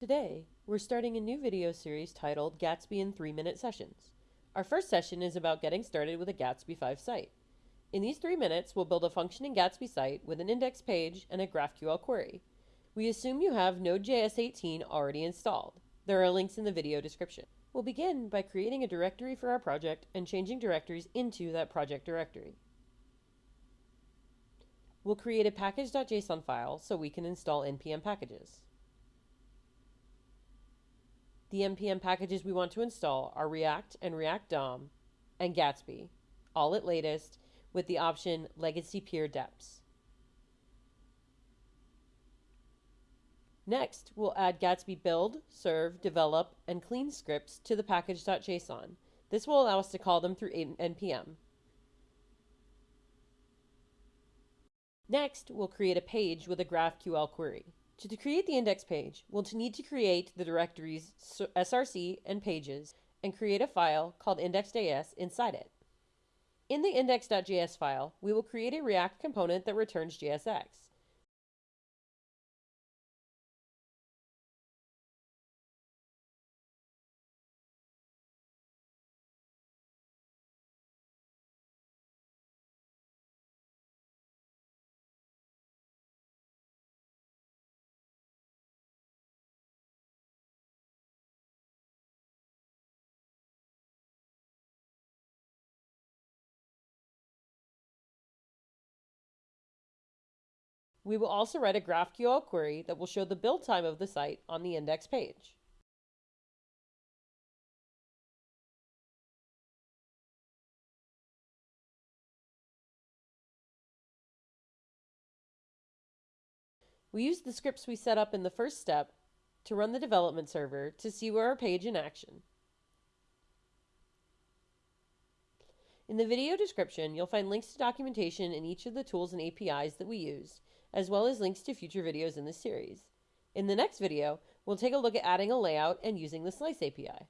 Today, we're starting a new video series titled Gatsby in 3 Minute Sessions. Our first session is about getting started with a Gatsby 5 site. In these 3 minutes, we'll build a functioning Gatsby site with an index page and a GraphQL query. We assume you have Node.js 18 already installed. There are links in the video description. We'll begin by creating a directory for our project and changing directories into that project directory. We'll create a package.json file so we can install npm packages. The npm packages we want to install are React and React DOM and Gatsby, all at latest, with the option Legacy Peer Deps. Next, we'll add Gatsby build, serve, develop, and clean scripts to the package.json. This will allow us to call them through npm. Next, we'll create a page with a GraphQL query. To create the index page, we'll need to create the directories src and pages and create a file called index.js inside it. In the index.js file, we will create a React component that returns JSX. We will also write a GraphQL query that will show the build time of the site on the index page. We use the scripts we set up in the first step to run the development server to see our page in action. In the video description, you'll find links to documentation in each of the tools and APIs that we use, as well as links to future videos in this series. In the next video, we'll take a look at adding a layout and using the Slice API.